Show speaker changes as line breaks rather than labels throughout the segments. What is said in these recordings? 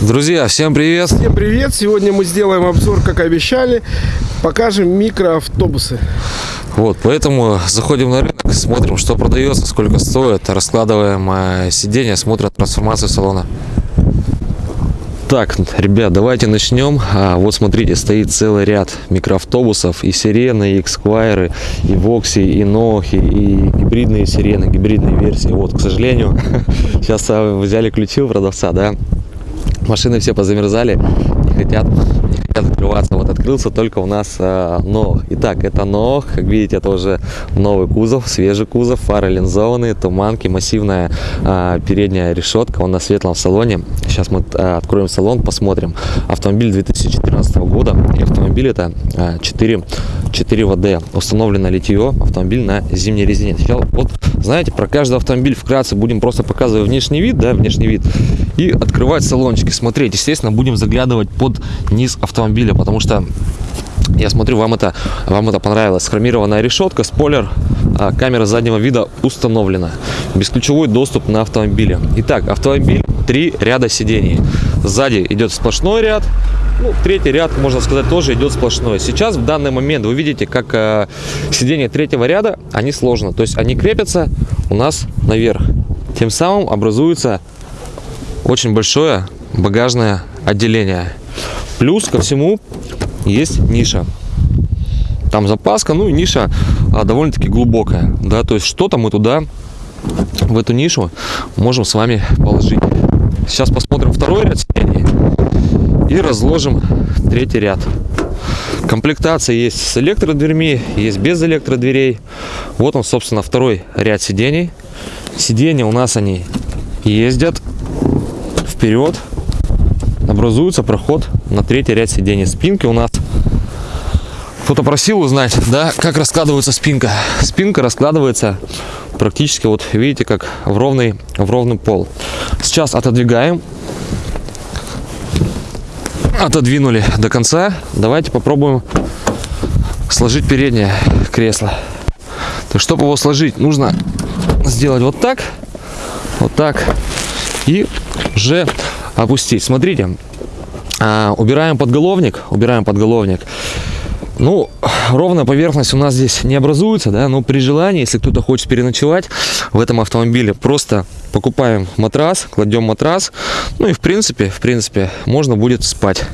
Друзья, всем привет!
Всем привет! Сегодня мы сделаем обзор, как обещали. Покажем микроавтобусы.
Вот, поэтому заходим на рынок, смотрим, что продается, сколько стоит, раскладываем э, сиденья, смотрим трансформацию салона. Так, ребят, давайте начнем. А, вот смотрите, стоит целый ряд микроавтобусов. И сирены, и эксквайры, и вокси, и нохи, и гибридные сирены, гибридные версии. Вот, к сожалению, сейчас а, взяли ключи у продавца, да. Машины все позамерзали, не хотят хотят открываться. Вот открылся только у нас э, Нох. Итак, это Нох. Как видите, это уже новый кузов, свежий кузов, фары линзованные, туманки, массивная э, передняя решетка. Он на светлом салоне. Сейчас мы э, откроем салон, посмотрим. Автомобиль 2014 года. И автомобиль это э, 4, 4 ВД. Установлено литье. Автомобиль на зимней резине. Сейчас вот, знаете, про каждый автомобиль вкратце будем просто показывать внешний вид, да, внешний вид. И открывать салончики, смотреть. Естественно, будем заглядывать под низ автомобиля автомобиля, потому что я смотрю, вам это, вам это понравилось. Хромированная решетка, спойлер, а, камера заднего вида установлена. Бесключевой доступ на автомобиле. Итак, автомобиль, три ряда сидений. Сзади идет сплошной ряд, ну, третий ряд, можно сказать, тоже идет сплошной. Сейчас, в данный момент, вы видите, как э, сиденья третьего ряда, они сложно. То есть они крепятся у нас наверх. Тем самым образуется очень большое багажное отделение. Плюс ко всему есть ниша. Там запаска, ну и ниша а, довольно-таки глубокая. Да, то есть что-то мы туда, в эту нишу, можем с вами положить. Сейчас посмотрим второй ряд сидений и разложим третий ряд. Комплектация есть с электродверьми, есть без электродверей. Вот он, собственно, второй ряд сидений. Сиденья у нас они ездят вперед, образуется проход на третий ряд сидений. Спинки у нас кто-то просил узнать, да, как раскладывается спинка. Спинка раскладывается практически, вот видите, как в ровный, в ровный пол. Сейчас отодвигаем. Отодвинули до конца. Давайте попробуем сложить переднее кресло. То чтобы его сложить, нужно сделать вот так, вот так и уже опустить. Смотрите, а, убираем подголовник, убираем подголовник. Ну, ровная поверхность у нас здесь не образуется, да, но при желании, если кто-то хочет переночевать в этом автомобиле, просто покупаем матрас, кладем матрас, ну и в принципе, в принципе, можно будет спать.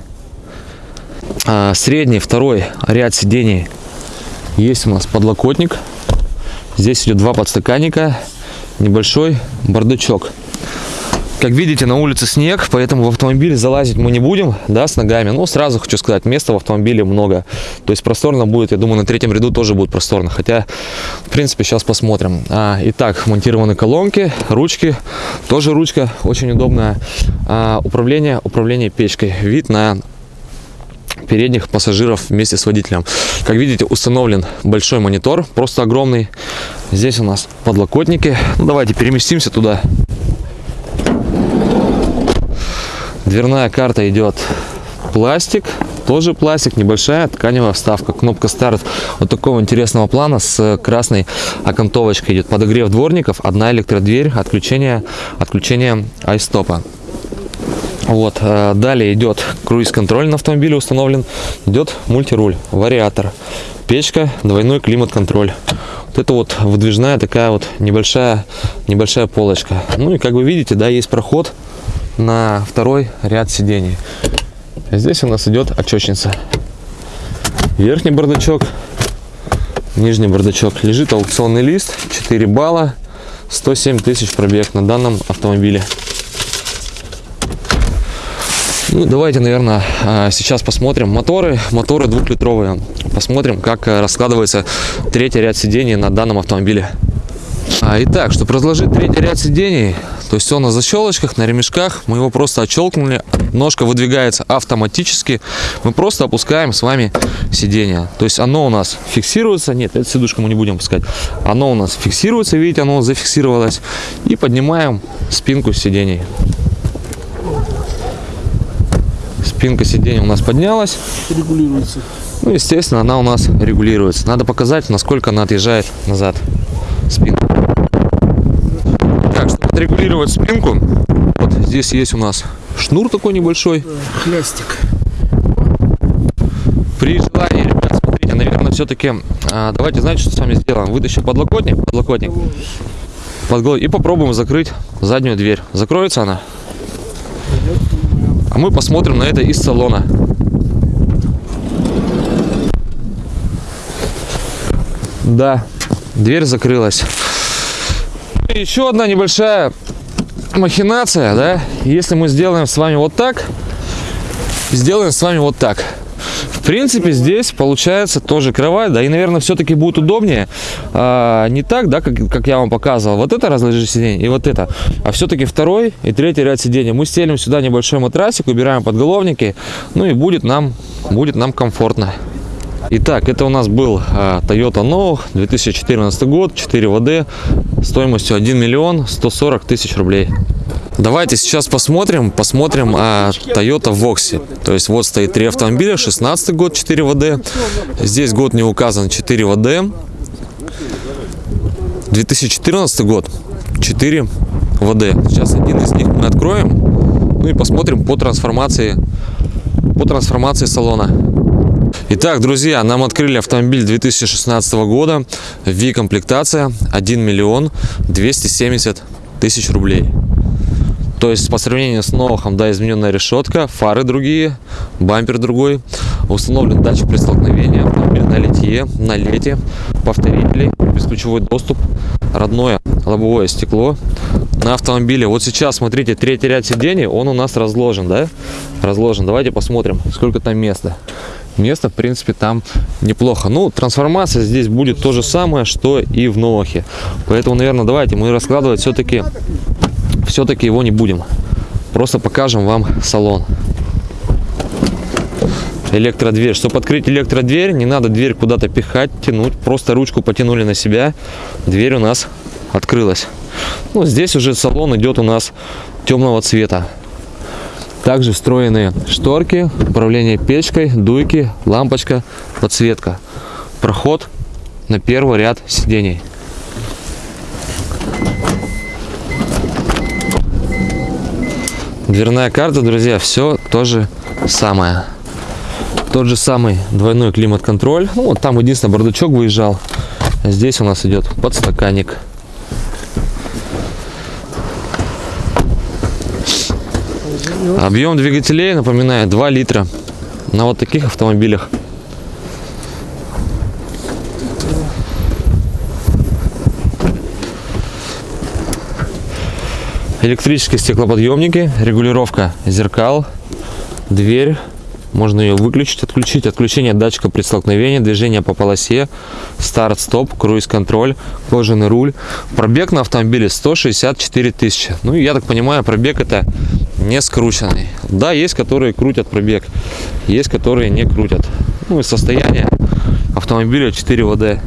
А, средний, второй ряд сидений есть у нас подлокотник. Здесь идет два подстаканника, небольшой бардачок. Как видите, на улице снег, поэтому в автомобиле залазить мы не будем, да, с ногами. Но сразу хочу сказать, места в автомобиле много. То есть просторно будет, я думаю, на третьем ряду тоже будет просторно. Хотя, в принципе, сейчас посмотрим. А, итак, монтированы колонки, ручки. Тоже ручка очень удобная. А, управление, управление печкой. Вид на передних пассажиров вместе с водителем. Как видите, установлен большой монитор, просто огромный. Здесь у нас подлокотники. Ну, давайте переместимся туда. Дверная карта идет пластик, тоже пластик, небольшая тканевая вставка. Кнопка старт вот такого интересного плана с красной окантовочкой идет. Подогрев дворников, одна электродверь, отключение, отключение айстопа. Вот, э, далее идет круиз-контроль на автомобиле установлен, идет мультируль, вариатор, печка, двойной климат-контроль. Вот это вот выдвижная такая вот небольшая, небольшая полочка. Ну и как вы видите, да, есть проход на второй ряд сидений. Здесь у нас идет очечница. Верхний бардачок, нижний бардачок. Лежит аукционный лист, 4 балла, 107 тысяч пробег на данном автомобиле. Ну, давайте, наверное, а, сейчас посмотрим моторы. Моторы двухлитровые. Посмотрим, как э, раскладывается третий ряд сидений на данном автомобиле. А, итак, чтобы разложить третий ряд сидений, то есть он на защелочках, на ремешках, мы его просто отщелкнули, ножка выдвигается автоматически, мы просто опускаем с вами сиденье. То есть оно у нас фиксируется, нет, эту сидушку мы не будем пускать, оно у нас фиксируется, видите, оно зафиксировалось, и поднимаем спинку сидений. Спинка сиденья у нас поднялась.
Регулируется.
Ну, естественно, она у нас регулируется. Надо показать, насколько она отъезжает назад спинка. Отрегулировать спинку, вот здесь есть у нас шнур такой небольшой.
Хлястик.
При желании, ребят, смотрите, наверное, все-таки давайте, знаете, что с вами сделаем? Вытащим подлокотник, подлокотник, подлокотник и попробуем закрыть заднюю дверь. Закроется она? А мы посмотрим на это из салона. Да, дверь закрылась. Еще одна небольшая махинация, да, если мы сделаем с вами вот так, сделаем с вами вот так. В принципе, здесь получается тоже кровать, да, и, наверное, все-таки будет удобнее. А, не так, да, как, как я вам показывал. Вот это разложить сиденье и вот это. А все-таки второй и третий ряд сидений. Мы стелим сюда небольшой матрасик, убираем подголовники, ну и будет нам, будет нам комфортно. Итак, это у нас был а, Toyota No 2014 год, 4 ВД, стоимостью 1 миллион 140 тысяч рублей. Давайте сейчас посмотрим, посмотрим а, Toyota Voxy. То есть вот стоит три автомобиля, 16 год, 4 ВД. Здесь год не указан, 4 ВД. 2014 год, 4 ВД. Сейчас один из них мы откроем, ну и посмотрим по трансформации, по трансформации салона. Итак, друзья, нам открыли автомобиль 2016 года. V-комплектация 1 миллион 270 тысяч рублей. То есть по сравнению с Новохом, да, измененная решетка, фары другие, бампер другой. Установлен датчик при столкновении, автомобиль на литье, на лете, повторители, бесключевой доступ, родное лобовое стекло на автомобиле. Вот сейчас, смотрите, третий ряд сидений, он у нас разложен, да? Разложен. Давайте посмотрим, сколько там места место, в принципе, там неплохо. Ну, трансформация здесь будет то же самое, что и в Новохе. Поэтому, наверное, давайте мы раскладывать все-таки все-таки его не будем. Просто покажем вам салон. Электродверь. Чтобы открыть электродверь, не надо дверь куда-то пихать, тянуть. Просто ручку потянули на себя. Дверь у нас открылась. Ну, здесь уже салон идет у нас темного цвета. Также встроенные шторки, управление печкой, дуйки, лампочка, подсветка. Проход на первый ряд сидений. Дверная карта, друзья, все то же самое. Тот же самый двойной климат-контроль. Ну, вот там единственное бардачок выезжал. Здесь у нас идет подстаканник. Объем двигателей, напоминаю, 2 литра. На вот таких автомобилях. Электрические стеклоподъемники, регулировка зеркал, дверь. Можно ее выключить, отключить. Отключение датчика при столкновении, движение по полосе, старт-стоп, круиз-контроль, кожаный руль. Пробег на автомобиле 164 тысячи. Ну, я так понимаю, пробег это не скрученный. Да, есть, которые крутят пробег, есть, которые не крутят. Ну и состояние автомобиля 4 ВД.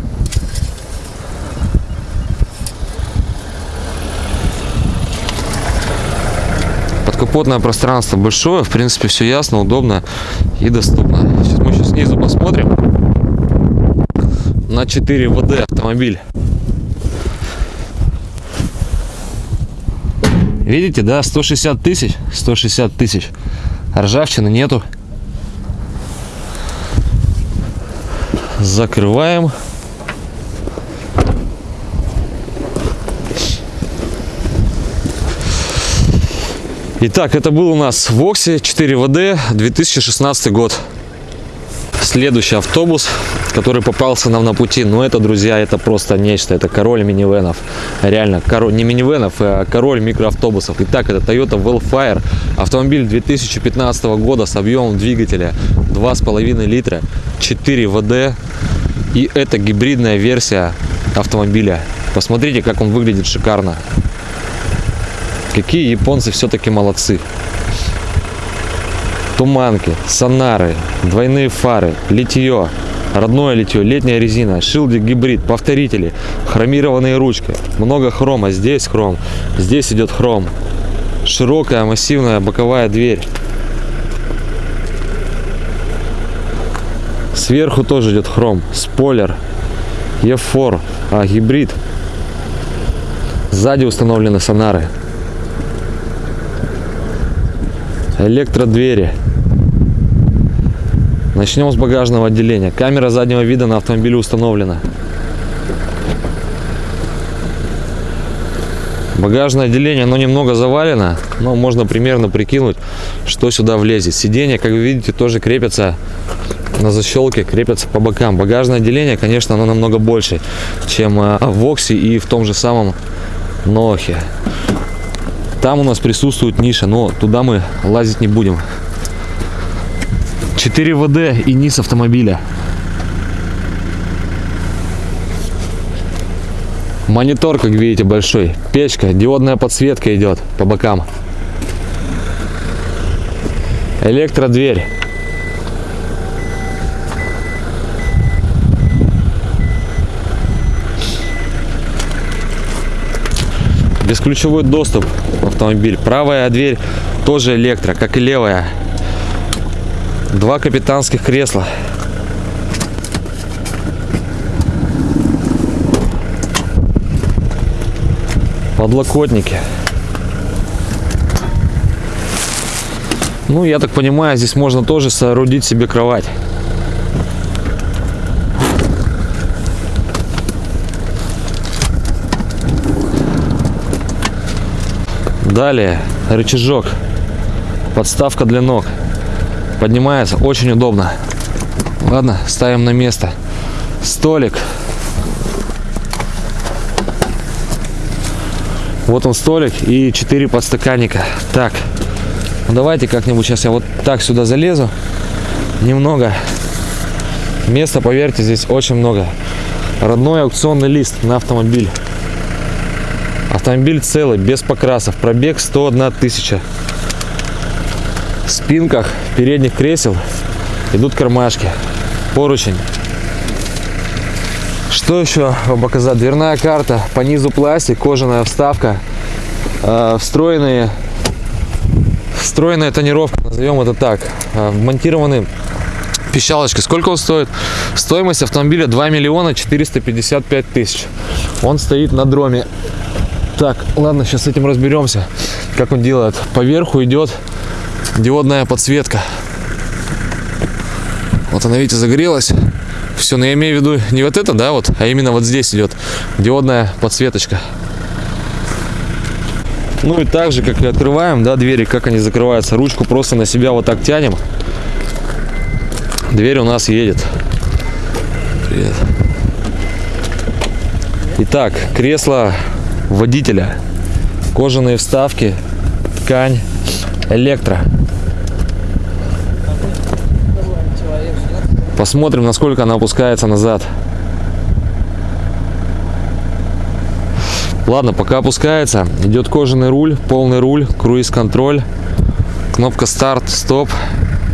Подкапотное пространство большое, в принципе, все ясно, удобно и доступно. Сейчас мы еще снизу посмотрим на 4 ВД автомобиль. Видите, да, 160 тысяч, 160 тысяч. Ржавчины нету. Закрываем. Итак, это был у нас Вокси 4ВД 2016 год. Следующий автобус, который попался нам на пути, ну это, друзья, это просто нечто, это король минивенов. Реально, король, не минивенов, а король микроавтобусов. Итак, это Toyota Wellfire, автомобиль 2015 года с объемом двигателя 2,5 литра, 4 ВД. И это гибридная версия автомобиля. Посмотрите, как он выглядит шикарно. Какие японцы все-таки молодцы туманки, сонары, двойные фары, литье, родное литье, летняя резина, шилдик гибрид, повторители, хромированные ручки, много хрома, здесь хром, здесь идет хром, широкая массивная боковая дверь. Сверху тоже идет хром, спойлер, E4, а гибрид. Сзади установлены сонары. Электродвери. Начнем с багажного отделения. Камера заднего вида на автомобиле установлена. Багажное отделение, оно немного завалено, но можно примерно прикинуть, что сюда влезет. Сиденья, как вы видите, тоже крепятся на защелке, крепятся по бокам. Багажное отделение, конечно, оно намного больше, чем э, в Оксе и в том же самом Нохе. Там у нас присутствует ниша, но туда мы лазить не будем. 4 ВД и низ автомобиля. Монитор, как видите, большой. Печка, диодная подсветка идет по бокам. Электродверь. Бесключевой доступ в автомобиль. Правая дверь тоже электро, как и левая. Два капитанских кресла. Подлокотники. Ну, я так понимаю, здесь можно тоже соорудить себе кровать. Далее рычажок, подставка для ног. Поднимается очень удобно. Ладно, ставим на место. Столик. Вот он столик и 4 подстаканника. Так, ну давайте как-нибудь сейчас я вот так сюда залезу. Немного. Места, поверьте, здесь очень много. Родной аукционный лист на автомобиль. Автомобиль целый, без покрасов. Пробег 101 тысяча. В спинках передних кресел идут кармашки. Поручень. Что еще вам показать? Дверная карта, по низу пластик, кожаная вставка, э, встроенные, встроенная тонировка, назовем это так, э, вмонтированы пищалочки. Сколько он стоит? Стоимость автомобиля 2 миллиона 455 тысяч. Он стоит на дроме. Так, ладно, сейчас с этим разберемся, как он делает. Поверху идет диодная подсветка. Вот она, видите, загорелась. Все, но я имею в виду не вот это, да, вот, а именно вот здесь идет диодная подсветочка. Ну и так же, как и открываем, да, двери, как они закрываются. Ручку просто на себя вот так тянем. Дверь у нас едет. Привет. Итак, кресло водителя. Кожаные вставки, ткань, электро. Посмотрим, насколько она опускается назад. Ладно, пока опускается, идет кожаный руль, полный руль, круиз-контроль, кнопка старт, стоп,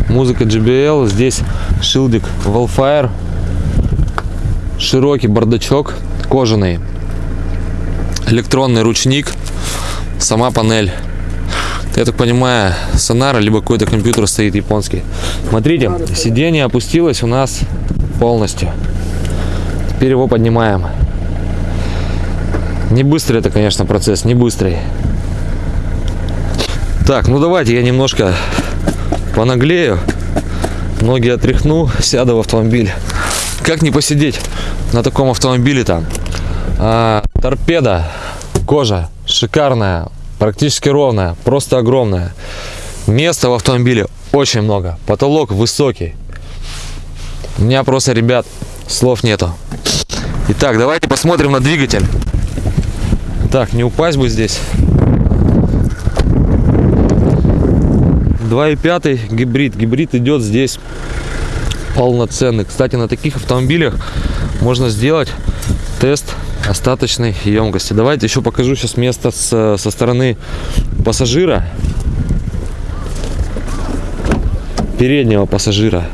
музыка JBL, здесь шилдик Wellfire, широкий бардачок, кожаный, электронный ручник, сама панель. Я так понимаю, сонара, либо какой-то компьютер стоит японский. Смотрите, сиденье опустилось у нас полностью. Теперь его поднимаем. Не быстрый это, конечно, процесс, не быстрый. Так, ну давайте я немножко понаглею, ноги отряхну, сяду в автомобиль. Как не посидеть на таком автомобиле там? А, торпеда, кожа шикарная, практически ровная, просто огромная. Места в автомобиле очень много, потолок высокий. У меня просто, ребят, слов нету. Итак, давайте посмотрим на двигатель. Так, не упасть бы здесь. 2,5 гибрид. Гибрид идет здесь полноценный. Кстати, на таких автомобилях можно сделать тест остаточной емкости. Давайте еще покажу сейчас место с, со стороны пассажира. Переднего пассажира.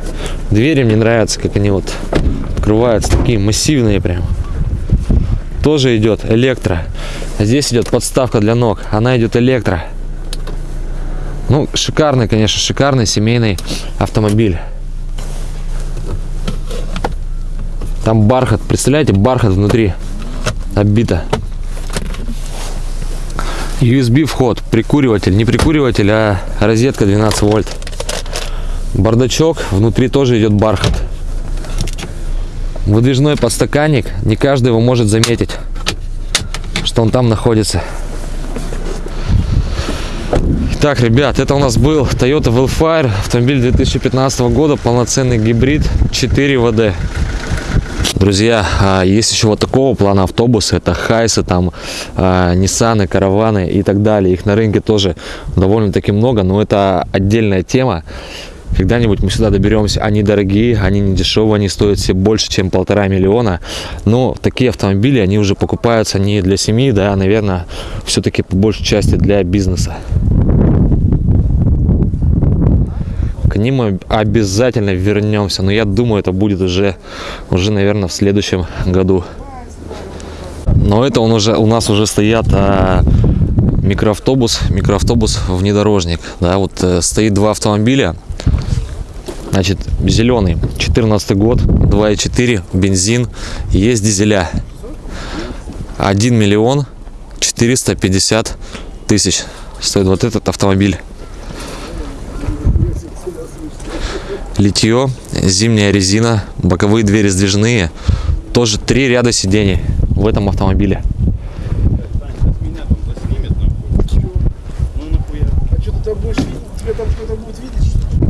Двери мне нравятся, как они вот открываются. Такие массивные прям. Тоже идет электро. Здесь идет подставка для ног. Она идет электро. Ну, шикарный, конечно, шикарный семейный автомобиль. Там бархат, представляете, бархат внутри оббито. USB вход, прикуриватель, не прикуриватель, а розетка 12 вольт. Бардачок, внутри тоже идет бархат. Выдвижной подстаканник, не каждый его может заметить, что он там находится. Так, ребят, это у нас был Toyota Wildfire, автомобиль 2015 года, полноценный гибрид 4 ВД. Друзья, а, есть еще вот такого плана автобусы, это хайсы, там, а, ниссаны, караваны и так далее. Их на рынке тоже довольно-таки много, но это отдельная тема. Когда-нибудь мы сюда доберемся. Они дорогие, они не дешевые, они стоят все больше, чем полтора миллиона. Но такие автомобили, они уже покупаются не для семьи, да, а, наверное, все-таки по большей части для бизнеса. К ним мы обязательно вернемся, но я думаю, это будет уже, уже, наверное, в следующем году. Но это он уже у нас уже стоят а, микроавтобус, микроавтобус внедорожник. Да, вот э, стоит два автомобиля. Значит, зеленый, 14 год, 2.4, бензин, есть дизеля. 1 миллион 450 тысяч стоит вот этот автомобиль. Литье, зимняя резина, боковые двери сдвижные. Тоже три ряда сидений в этом автомобиле.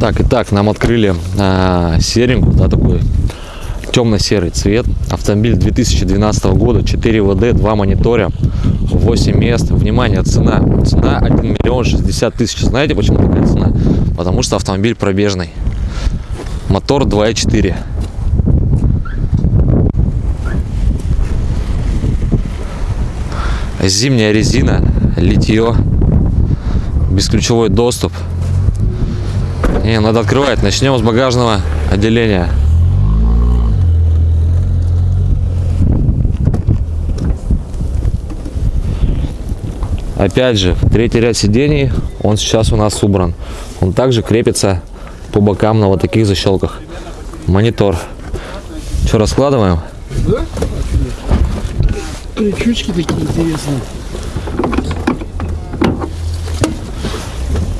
Так, и так, нам открыли а, серенькую, да, такой темно-серый цвет. Автомобиль 2012 года, 4 ВД, 2 мониторя, 8 мест. Внимание, цена. Цена 1 миллион 60 тысяч. Знаете, почему такая цена? Потому что автомобиль пробежный. Мотор 2.4. Зимняя резина, литье, бесключевой доступ. Не, надо открывать. Начнем с багажного отделения. Опять же, третий ряд сидений, он сейчас у нас убран. Он также крепится по бокам на вот таких защелках. Монитор. Что, раскладываем?
Да? Крючочки такие интересные.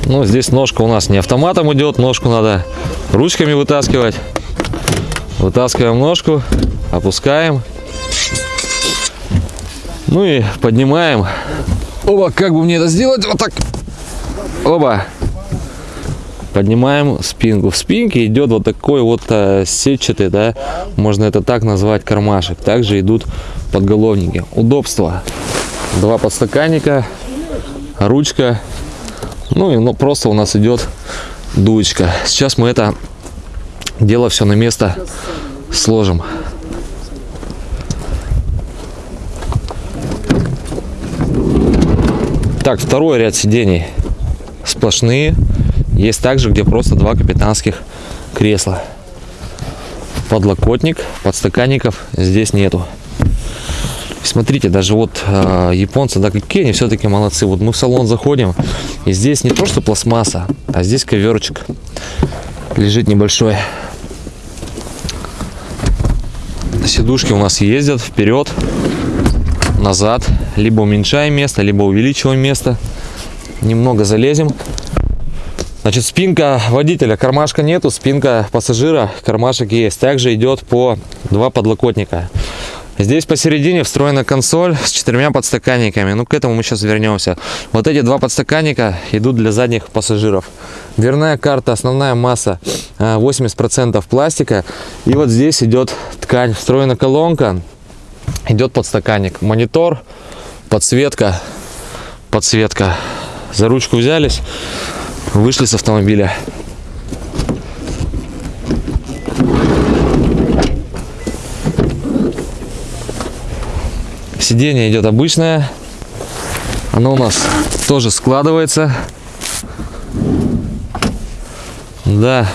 Ну, здесь ножка у нас не автоматом идет, ножку надо ручками вытаскивать. Вытаскиваем ножку, опускаем. Ну и поднимаем. Оба, как бы мне это сделать? Вот так. Оба. Поднимаем спинку. В спинке идет вот такой вот а, сетчатый, да, можно это так назвать, кармашек. Также идут подголовники. Удобство. Два подстаканника, ручка ну и ну, просто у нас идет дуечка. Сейчас мы это дело все на место сложим. Так, второй ряд сидений сплошные. Есть также, где просто два капитанских кресла. Подлокотник, подстаканников здесь нету. Смотрите, даже вот э, японцы, да, какие они все-таки молодцы. Вот мы в салон заходим, и здесь не то, что пластмасса, а здесь коверчик лежит небольшой. Сидушки у нас ездят вперед, назад. Либо уменьшаем место, либо увеличиваем место. Немного залезем. Значит, спинка водителя, кармашка нету, спинка пассажира, кармашек есть. Также идет по два подлокотника. Здесь посередине встроена консоль с четырьмя подстаканниками. Ну, к этому мы сейчас вернемся. Вот эти два подстаканника идут для задних пассажиров. Дверная карта, основная масса 80% а, пластика. И вот здесь идет ткань, встроена колонка, идет подстаканник. Монитор, подсветка, подсветка. За ручку взялись, вышли с автомобиля. Сиденье идет обычное. Оно у нас тоже складывается. Да.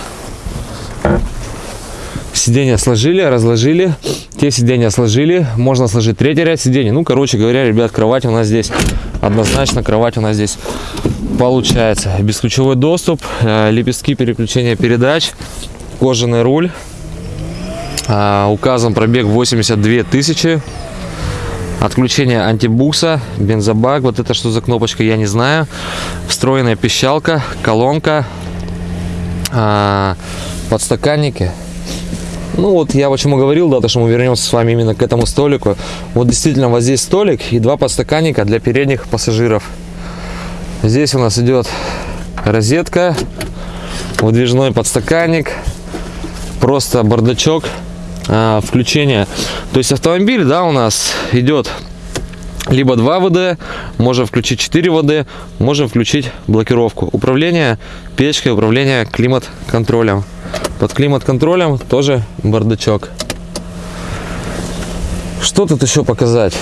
Сиденья сложили, разложили. Те сиденья сложили. Можно сложить третий ряд сидений. Ну, короче говоря, ребят, кровать у нас здесь. Однозначно кровать у нас здесь получается. Бесключевой доступ, э, лепестки переключения передач, кожаный руль. А, указан пробег 82 тысячи Отключение антибукса, бензобак. Вот это что за кнопочка, я не знаю. Встроенная пищалка, колонка, а, подстаканники. Ну вот я почему говорил, да, то что мы вернемся с вами именно к этому столику. Вот действительно вот здесь столик и два подстаканника для передних пассажиров. Здесь у нас идет розетка, выдвижной подстаканник, просто бардачок, а, включение. То есть автомобиль, да, у нас идет либо 2 ВД, можем включить 4 ВД, можем включить блокировку. Управление печкой, управление климат-контролем. Под климат-контролем тоже бардачок. Что тут еще показать?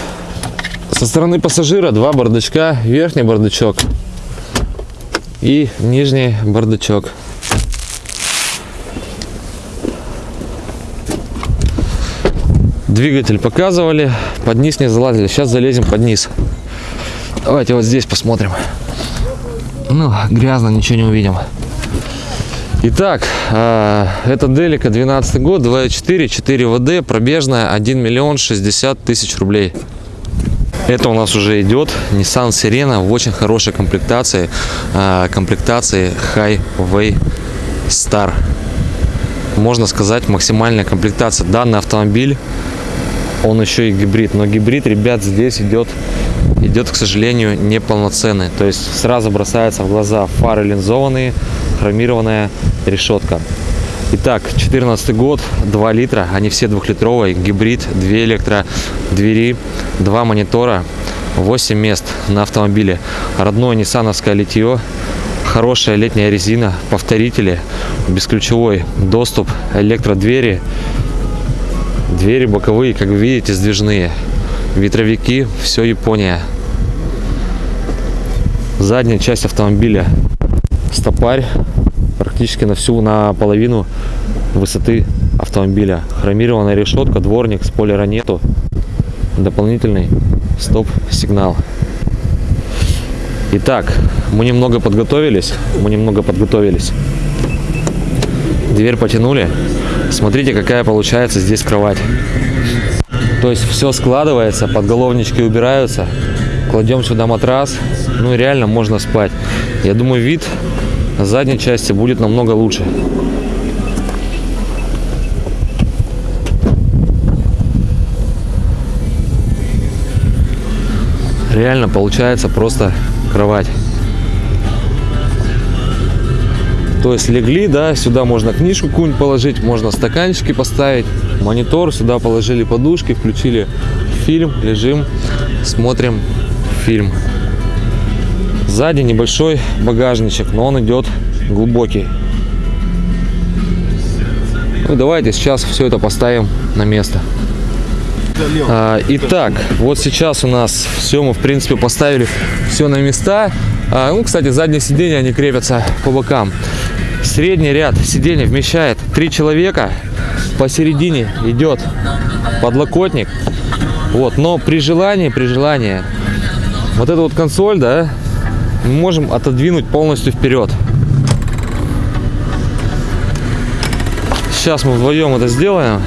Со стороны пассажира два бардачка, верхний бардачок и нижний бардачок. Двигатель показывали, под низ не залазили. Сейчас залезем под низ. Давайте вот здесь посмотрим. Ну, грязно, ничего не увидим. Итак, э, это Делика 12 год, 2.4, 4 ВД, пробежная 1 миллион 60 тысяч рублей. Это у нас уже идет Nissan Sirena в очень хорошей комплектации, э, комплектации Highway Star. Можно сказать максимальная комплектация. Данный автомобиль, он еще и гибрид, но гибрид, ребят, здесь идет идет, к сожалению, неполноценный. То есть сразу бросается в глаза фары линзованные, хромированная решетка. Итак, 14 год, 2 литра, они все двухлитровые, гибрид, 2 электро двери, 2 монитора, 8 мест на автомобиле. Родное ниссановское литье, хорошая летняя резина, повторители, бесключевой доступ, электродвери, двери боковые, как вы видите, сдвижные, ветровики, все Япония. Задняя часть автомобиля стопарь практически на всю на половину высоты автомобиля. Хромированная решетка дворник спойлера нету дополнительный стоп сигнал итак мы немного подготовились мы немного подготовились. Дверь потянули. Смотрите какая получается здесь кровать. То есть все складывается подголовнички убираются кладем сюда матрас. Ну реально можно спать. Я думаю вид задней части будет намного лучше. Реально получается просто кровать. То есть легли да сюда можно книжку какую-нибудь положить можно стаканчики поставить монитор сюда положили подушки включили фильм лежим смотрим фильм Сзади небольшой багажничек, но он идет глубокий. Ну, давайте сейчас все это поставим на место. А, итак, вот сейчас у нас все мы в принципе поставили все на места. А, ну, кстати, задние сиденья они крепятся по бокам. Средний ряд сидений вмещает три человека. Посередине идет подлокотник. Вот, но при желании, при желании, вот эта вот консоль, да, мы можем отодвинуть полностью вперед. Сейчас мы вдвоем это сделаем.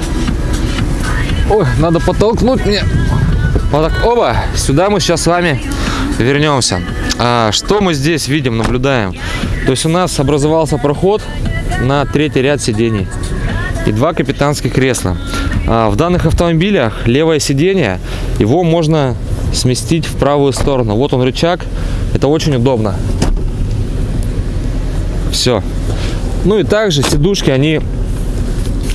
Ой, надо подтолкнуть мне. Вот так, оба, сюда мы сейчас с вами вернемся. А, что мы здесь видим, наблюдаем? То есть у нас образовался проход на третий ряд сидений и два капитанских кресла. А, в данных автомобилях левое сиденье, его можно сместить в правую сторону. Вот он рычаг, это очень удобно. Все. Ну и также сидушки, они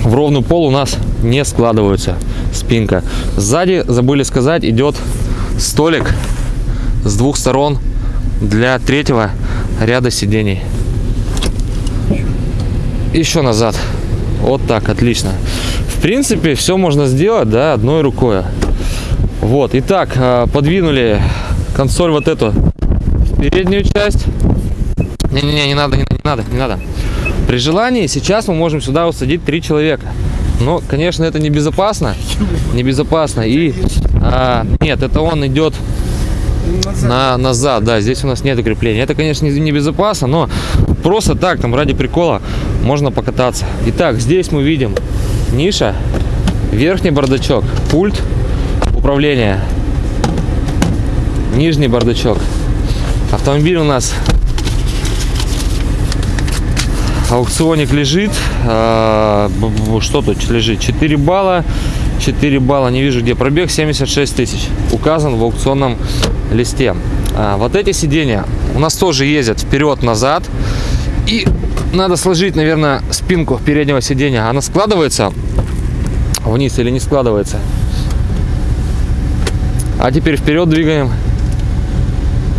в ровный пол у нас не складываются. Спинка. Сзади, забыли сказать, идет столик с двух сторон для третьего ряда сидений. Еще назад. Вот так, отлично. В принципе, все можно сделать, да, одной рукой. Вот, итак, а, подвинули консоль вот эту переднюю часть. Не-не-не, не надо, не, не надо, не надо. При желании сейчас мы можем сюда усадить три человека. Но, конечно, это небезопасно. Небезопасно. И а, нет, это он идет на назад. Да, здесь у нас нет крепления. Это, конечно, небезопасно, но просто так, там, ради прикола, можно покататься. Итак, здесь мы видим ниша, верхний бардачок, пульт управления нижний бардачок. Автомобиль у нас аукционник лежит. А, что тут лежит? 4 балла. 4 балла, не вижу где пробег, 76 тысяч. Указан в аукционном листе. А, вот эти сиденья у нас тоже ездят вперед-назад. И надо сложить, наверное, спинку переднего сиденья. Она складывается вниз или не складывается. А теперь вперед двигаем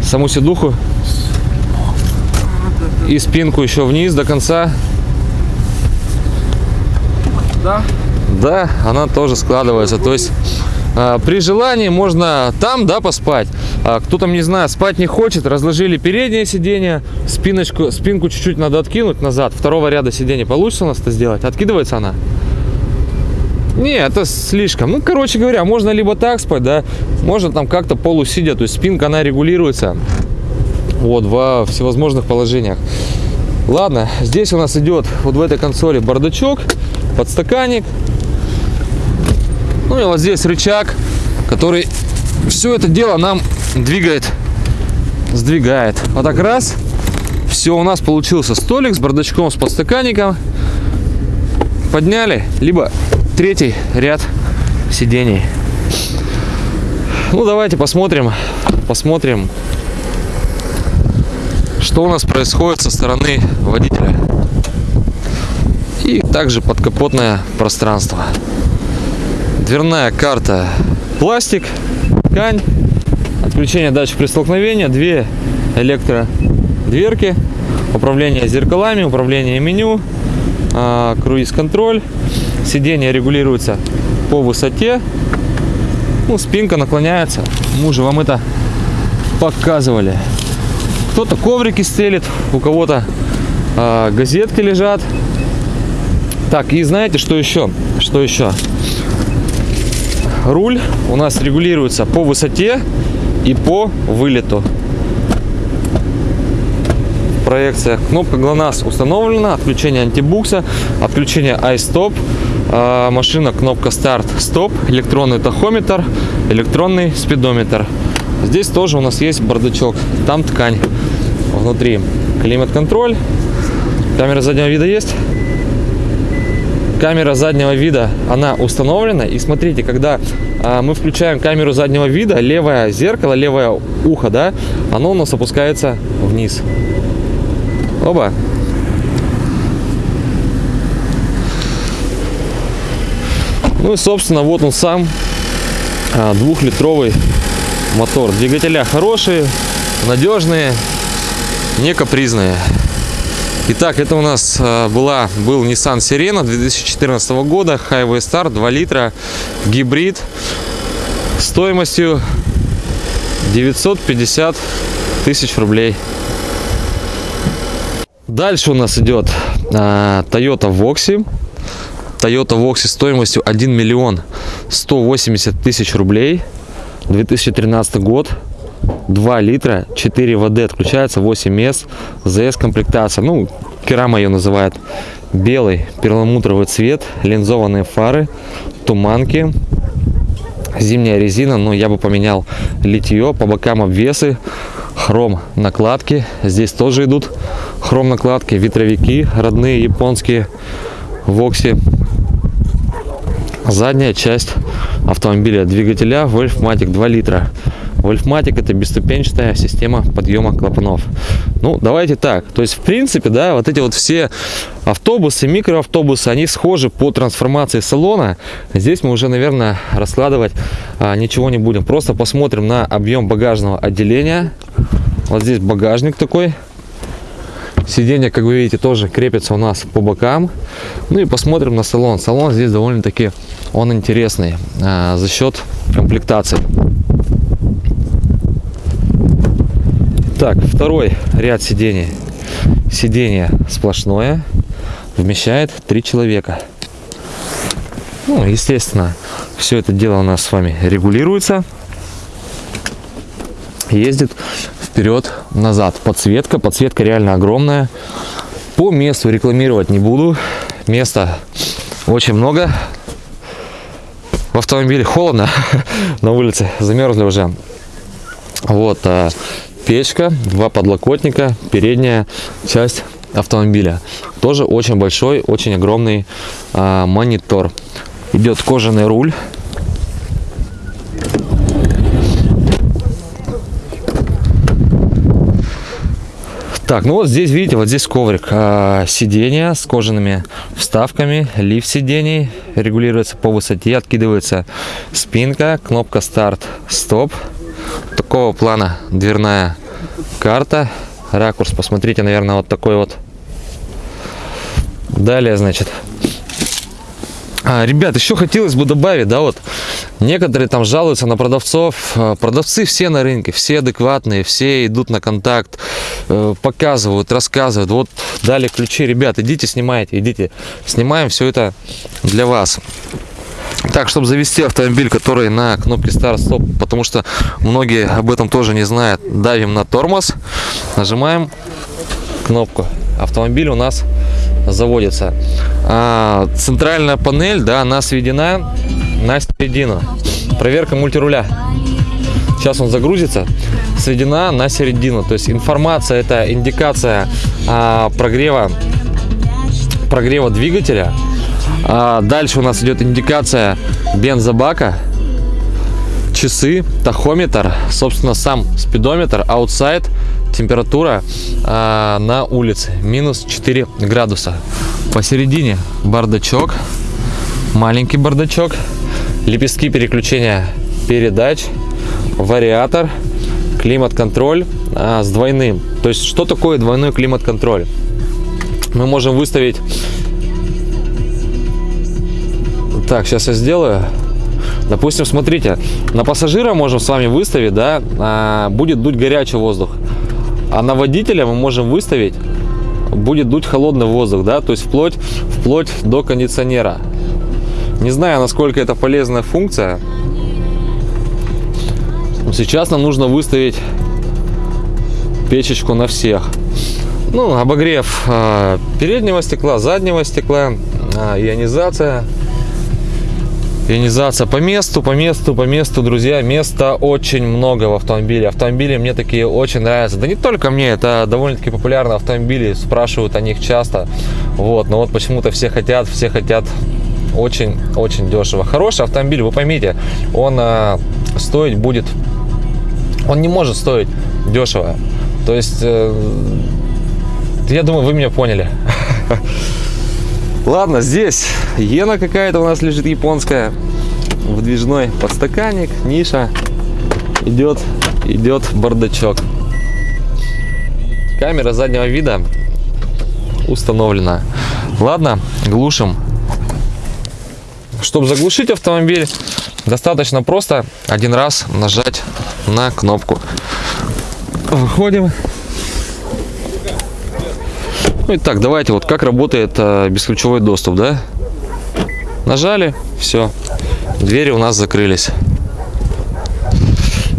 саму седуху и спинку еще вниз до конца.
Да?
Да, она тоже складывается. То есть а, при желании можно там, да, поспать. А кто там, не знаю, спать не хочет, разложили переднее сиденье, спиночку, спинку чуть-чуть надо откинуть назад. Второго ряда сидений получится у нас это сделать? Откидывается она? Не, это слишком. Ну, короче говоря, можно либо так спать, да, можно там как-то полусидя, то есть спинка, она регулируется вот во всевозможных положениях. Ладно, здесь у нас идет вот в этой консоли бардачок, подстаканник. Ну и вот здесь рычаг, который все это дело нам двигает, сдвигает. Вот так раз, все, у нас получился столик с бардачком, с подстаканником. Подняли, либо третий ряд сидений. Ну, давайте посмотрим, посмотрим, что у нас происходит со стороны водителя. И также подкапотное пространство. Дверная карта пластик, ткань, отключение датчик при столкновении, две электродверки, управление зеркалами, управление меню, а, круиз-контроль, сиденье регулируется по высоте, ну, спинка наклоняется, мы уже вам это показывали. Кто-то коврики стелит, у кого-то а, газетки лежат. Так, и знаете, что еще? Что еще? Руль у нас регулируется по высоте и по вылету. Проекция. Кнопка ГЛОНАСС установлена. Отключение антибукса. Отключение iStop. А, машина кнопка старт стоп. Электронный тахометр. Электронный спидометр. Здесь тоже у нас есть бардачок. Там ткань внутри. Климат-контроль. Камера заднего вида есть? камера заднего вида она установлена и смотрите когда а, мы включаем камеру заднего вида левое зеркало левое ухо да оно у нас опускается вниз оба ну и собственно вот он сам а, двухлитровый мотор. Двигателя хорошие надежные не капризные. Итак, это у нас э, была, был Nissan Sirena 2014 года, Highway Star, 2 литра, гибрид, стоимостью 950 тысяч рублей. Дальше у нас идет э, Toyota Voxy. Toyota Voxy стоимостью 1 миллион 180 тысяч рублей. 2013 год. 2 литра, 4 ВД отключается, 8 мест, ЗС комплектация, ну, Керама ее называют, белый перламутровый цвет, линзованные фары, туманки, зимняя резина, но я бы поменял литье, по бокам обвесы, хром накладки, здесь тоже идут хром накладки, ветровики, родные японские, Вокси, задняя часть автомобиля двигателя Wolfmatic 2 литра Wolfmatic это бесступенчатая система подъема клапанов. Ну, давайте так. То есть, в принципе, да, вот эти вот все автобусы, микроавтобусы, они схожи по трансформации салона. Здесь мы уже, наверное, раскладывать а, ничего не будем. Просто посмотрим на объем багажного отделения. Вот здесь багажник такой. Сиденья, как вы видите, тоже крепятся у нас по бокам. Ну и посмотрим на салон. Салон здесь довольно-таки он интересный а, за счет комплектации. Так, второй ряд сидений. Сиденье сплошное, вмещает три человека. Ну, естественно, все это дело у нас с вами регулируется. Ездит вперед-назад. Подсветка, подсветка реально огромная. По месту рекламировать не буду. Места очень много. В автомобиле холодно на улице, замерзли уже. Вот а, печка, два подлокотника, передняя часть автомобиля. Тоже очень большой, очень огромный а, монитор. Идет кожаный руль. Так, ну вот здесь, видите, вот здесь коврик. А, сиденья с кожаными вставками, лифт сидений регулируется по высоте, откидывается спинка, кнопка старт, стоп. Такого плана дверная карта. Ракурс, посмотрите, наверное, вот такой вот. Далее, значит, а, ребят, еще хотелось бы добавить, да, вот некоторые там жалуются на продавцов. А, продавцы все на рынке, все адекватные, все идут на контакт, э, показывают, рассказывают. Вот дали ключи, ребят, идите, снимайте, идите, снимаем все это для вас. Так, чтобы завести автомобиль, который на кнопке старт-стоп, потому что многие об этом тоже не знают, давим на тормоз, нажимаем кнопку. Автомобиль у нас заводится. А, центральная панель, да, она сведена на середину. Проверка мультируля. Сейчас он загрузится. Сведена на середину. То есть информация, это индикация а, прогрева, прогрева двигателя. А, дальше у нас идет индикация бензобака часы, тахометр, собственно, сам спидометр, аутсайд, температура э, на улице минус 4 градуса. Посередине бардачок, маленький бардачок, лепестки переключения передач, вариатор, климат-контроль э, с двойным. То есть, что такое двойной климат-контроль? Мы можем выставить... Так, сейчас я сделаю. Допустим, смотрите, на пассажира можем с вами выставить, да, а, будет дуть горячий воздух. А на водителя мы можем выставить, будет дуть холодный воздух, да, то есть вплоть, вплоть до кондиционера. Не знаю, насколько это полезная функция. Сейчас нам нужно выставить печечку на всех. Ну, обогрев э, переднего стекла, заднего стекла, э, ионизация Ионизация по месту, по месту, по месту, друзья. Места очень много в автомобиле. Автомобили мне такие очень нравятся. Да не только мне, это довольно-таки популярные автомобили. Спрашивают о них часто. Вот, но вот почему-то все хотят, все хотят очень-очень дешево. Хороший автомобиль, вы поймите, он э, стоить будет... Он не может стоить дешево. То есть, э, я думаю, вы меня поняли. Ладно, здесь иена какая-то у нас лежит японская. Выдвижной подстаканник, ниша. Идет, идет бардачок. Камера заднего вида установлена. Ладно, глушим. Чтобы заглушить автомобиль, достаточно просто один раз нажать на кнопку. Выходим. Ну и так, давайте вот как работает э, бесключевой доступ, да? Нажали, все, двери у нас закрылись.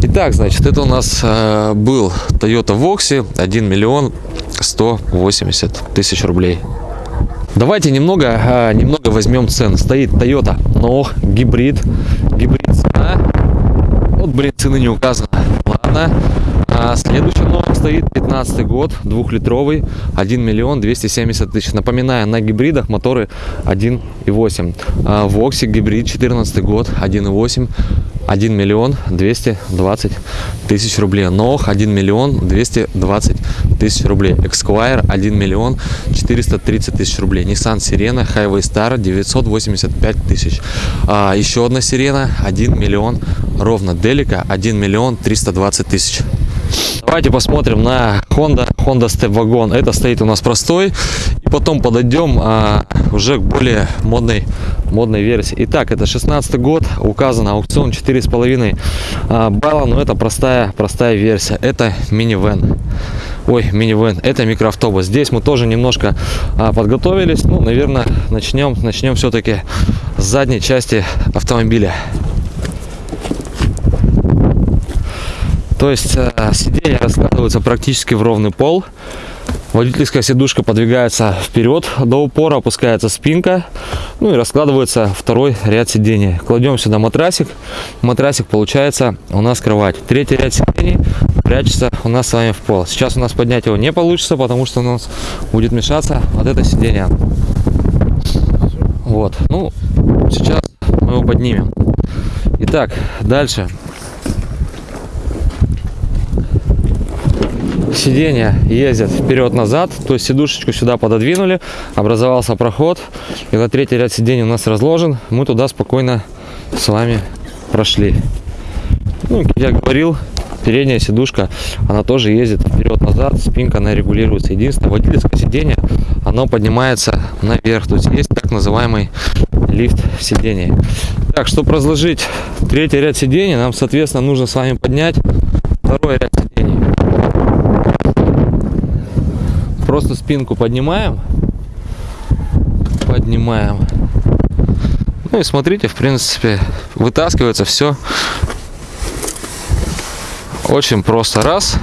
Итак, значит, это у нас э, был Toyota Voxy 1 миллион 180 тысяч рублей. Давайте немного, э, немного возьмем цен. Стоит Toyota но гибрид, гибрид цена. Вот, блин, цены не указано. Ладно. Следующий номер стоит 15 год, двухлитровый, 1 миллион 270 тысяч. Напоминаю, на гибридах моторы 1.8. А, Вокси гибрид 14 год, 1.8, 1 миллион 220 тысяч рублей. Нох 1 миллион 220 тысяч рублей. Esquire 1 миллион 430 тысяч рублей. Nissan Sirena Highway Star 985 тысяч. А, еще одна Сирена 1 миллион ровно. Делика 1 миллион 320 тысяч. Давайте посмотрим на Honda, Honda Step Wagon. Это стоит у нас простой. И потом подойдем а, уже к более модной, модной версии. Итак, это 16 год. Указано аукцион 4,5 а, балла. Но это простая, простая версия. Это минивэн. Ой, минивэн. Это микроавтобус. Здесь мы тоже немножко а, подготовились. Ну, наверное, начнем, начнем все-таки с задней части автомобиля. То есть э, сиденья раскладываются практически в ровный пол. Водительская сидушка подвигается вперед до упора, опускается спинка. Ну и раскладывается второй ряд сидений. Кладем сюда матрасик. Матрасик получается у нас кровать. Третий ряд сидений прячется у нас с вами в пол. Сейчас у нас поднять его не получится, потому что у нас будет мешаться вот это сиденье. Вот, ну, сейчас мы его поднимем. Итак, дальше. Сиденья ездят вперед-назад, то есть сидушечку сюда пододвинули, образовался проход, и вот третий ряд сидений у нас разложен, мы туда спокойно с вами прошли. Ну, как я говорил, передняя сидушка, она тоже ездит вперед-назад, спинка она регулируется. Единственное, водительское сиденье, оно поднимается наверх, то есть есть так называемый лифт сидений. Так, чтобы разложить третий ряд сидений, нам, соответственно, нужно с вами поднять второй ряд сидений. Просто спинку поднимаем, поднимаем. Ну и смотрите, в принципе, вытаскивается все очень просто. Раз.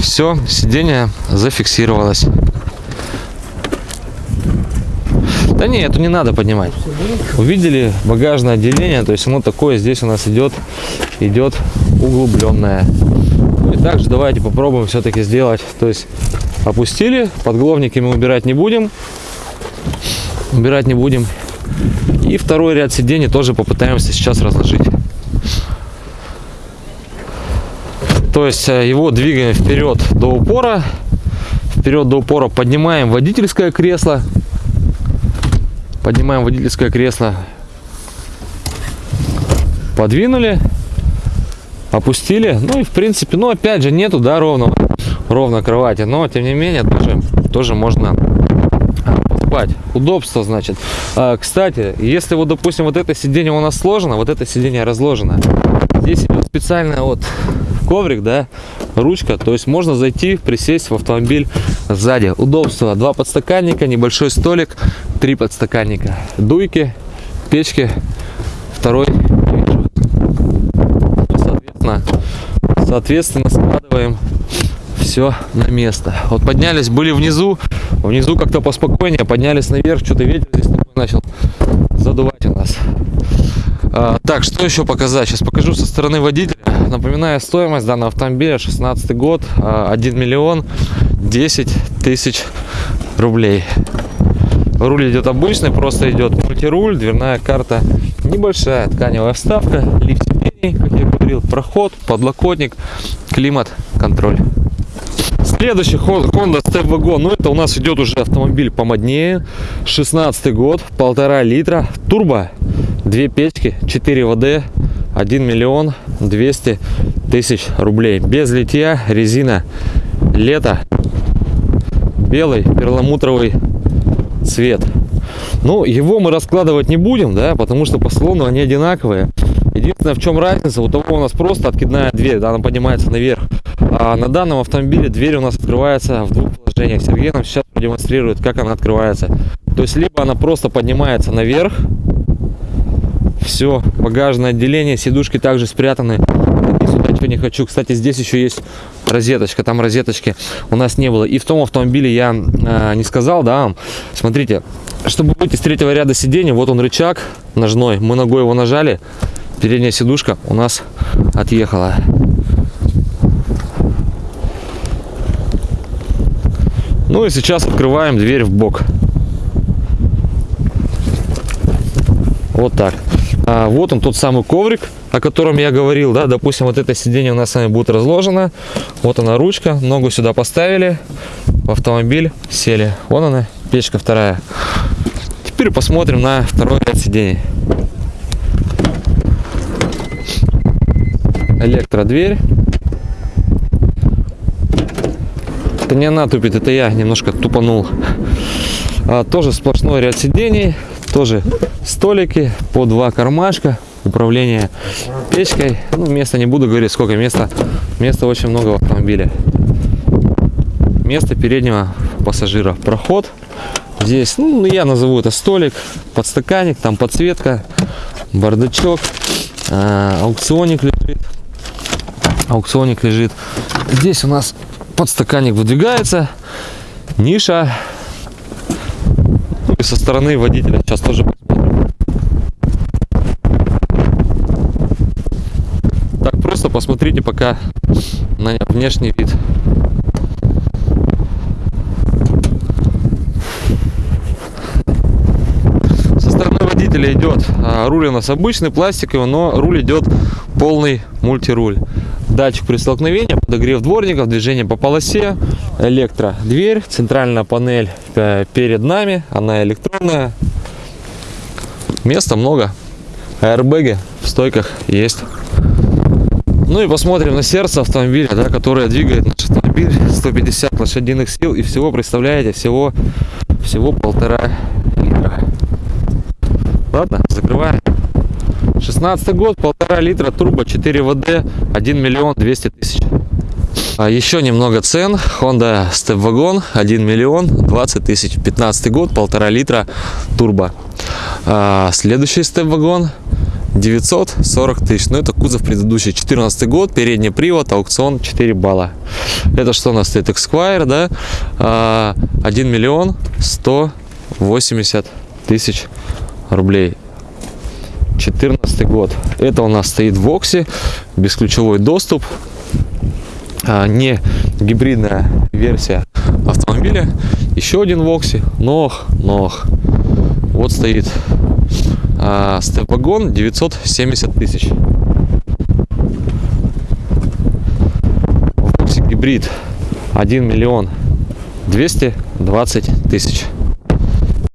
Все, сиденье зафиксировалось. Да не, это не надо поднимать. Увидели багажное отделение, то есть оно такое здесь у нас идет, идет углубленное. Также давайте попробуем все-таки сделать. То есть опустили, подголовники мы убирать не будем. Убирать не будем. И второй ряд сидений тоже попытаемся сейчас разложить. То есть э, его двигаем вперед до упора. Вперед до упора поднимаем водительское кресло. Поднимаем водительское кресло. Подвинули. Опустили. Ну и в принципе, ну опять же нету, да, ровно, ровно кровати. Но тем не менее тоже, тоже можно спать. Удобство, значит. А, кстати, если вот, допустим, вот это сиденье у нас сложено, вот это сиденье разложено, здесь идет специальная вот коврик, да, ручка, то есть можно зайти, присесть в автомобиль сзади. Удобство, два подстаканника, небольшой столик, три подстаканника, дуйки, печки, второй, соответственно, соответственно складываем все на место. Вот поднялись, были внизу, внизу как-то поспокойнее, поднялись наверх, что-то ветер здесь такой начал задувать у нас. А, так, что еще показать? Сейчас покажу со стороны водителя. Напоминаю, стоимость данного автомобиля 16 год, 1 а, миллион 10 тысяч рублей. Руль идет обычный, просто идет мультируль, дверная карта небольшая, тканевая вставка, лифт как я говорил, проход, подлокотник, климат, контроль. Следующий Honda Step Wagon, ну это у нас идет уже автомобиль помоднее, 16 год, полтора литра, турбо, две печки, 4 ВД, 1 миллион 200 тысяч рублей. Без литья, резина, лето, белый перламутровый цвет. Ну, его мы раскладывать не будем, да, потому что по салону они одинаковые. Единственное, в чем разница, у того у нас просто откидная дверь, да, она поднимается наверх. А на данном автомобиле дверь у нас открывается в двух положениях. Сергей нам сейчас продемонстрирует, как она открывается. То есть, либо она просто поднимается наверх, все, багажное отделение, сидушки также спрятаны. И сюда что не хочу. Кстати, здесь еще есть розеточка, там розеточки у нас не было. И в том автомобиле я э, не сказал, да, смотрите, чтобы выйти с третьего ряда сидений, вот он рычаг ножной, мы ногой его нажали, передняя сидушка у нас отъехала. Ну и сейчас открываем дверь в бок. Вот так. А, вот он тот самый коврик, о котором я говорил, да, допустим, вот это сиденье у нас с вами будет разложено. Вот она ручка, ногу сюда поставили, в автомобиль сели. Вон она, печка вторая. Теперь посмотрим на второй ряд сидений. Электродверь. Это не она тупит, это я немножко тупанул. А, тоже сплошной ряд сидений тоже столики по два кармашка управление печкой. Ну места не буду говорить сколько места. Места очень много в автомобиле. Место переднего пассажира. Проход здесь ну я назову это столик подстаканник там подсветка бардачок а, аукционик лежит аукционик лежит здесь у нас подстаканник выдвигается ниша и со стороны водителя сейчас тоже посмотрим. посмотрите пока на внешний вид. Со стороны водителя идет а, руль у нас обычный, пластиковый, но руль идет полный мультируль. Датчик при столкновении, подогрев дворников, движение по полосе, электродверь, центральная панель э, перед нами, она электронная. Места много, аэрбэги в стойках есть. Ну и посмотрим на сердце автомобиля, да, которое двигает наш автомобиль 150 лошадиных сил и всего, представляете, всего, всего полтора литра. Ладно, закрываем. 16 год, полтора литра, турбо, 4 ВД, 1 миллион 200 тысяч. А еще немного цен. Honda Step Wagon 1 миллион 20 тысяч. 15 год, полтора литра, турбо. А следующий Step Wagon 940 тысяч. Ну, это кузов предыдущий. 14 год, передний привод, аукцион 4 балла. Это что у нас стоит? Esquire, да? А, 1 миллион 180 тысяч рублей. 14 год. Это у нас стоит в Оксе, бесключевой доступ, а, не гибридная версия автомобиля. Еще один в Оксе, ног, ног. Вот стоит а, степ-вагон 970 тысяч. В Оксе гибрид 1 миллион 220 тысяч.